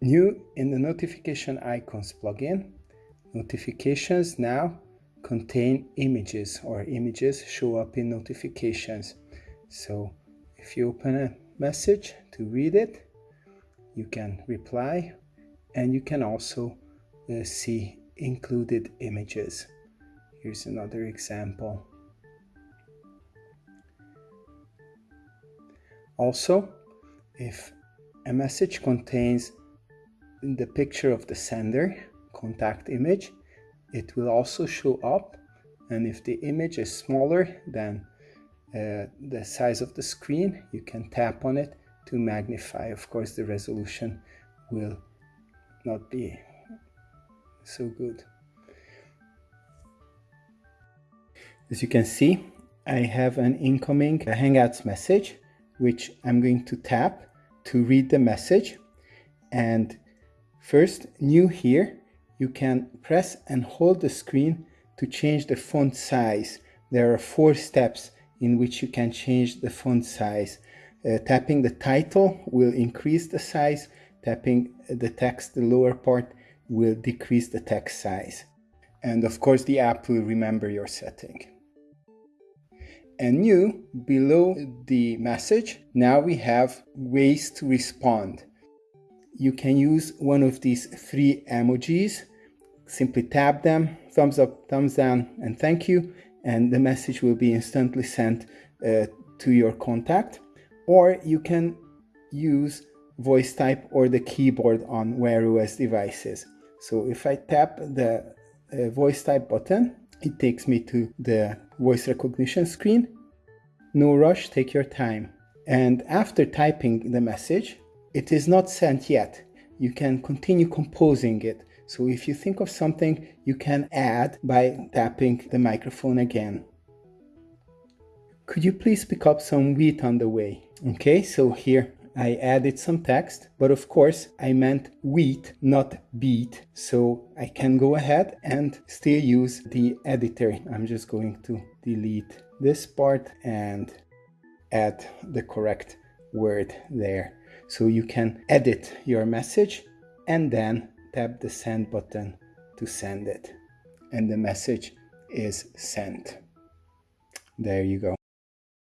New in the notification icons plugin, notifications now contain images or images show up in notifications. So if you open a message to read it, you can reply and you can also uh, see included images. Here's another example. Also, if a message contains the picture of the sender, contact image, it will also show up. And if the image is smaller than uh, the size of the screen, you can tap on it to magnify. Of course, the resolution will not be so good. As you can see, I have an incoming Hangouts message, which I'm going to tap to read the message. And first, new here, you can press and hold the screen to change the font size. There are four steps in which you can change the font size. Uh, tapping the title will increase the size, tapping the text, the lower part, will decrease the text size. And of course, the app will remember your setting. And new, below the message, now we have ways to respond. You can use one of these three emojis. Simply tap them, thumbs up, thumbs down, and thank you. And the message will be instantly sent uh, to your contact. Or you can use voice type or the keyboard on Wear OS devices. So if I tap the uh, voice type button, it takes me to the voice recognition screen. No rush, take your time. And after typing the message, it is not sent yet. You can continue composing it. So if you think of something, you can add by tapping the microphone again. Could you please pick up some wheat on the way? Okay, so here I added some text, but of course I meant wheat, not beat. So I can go ahead and still use the editor. I'm just going to delete this part and add the correct word there. So you can edit your message and then tap the send button to send it. And the message is sent. There you go.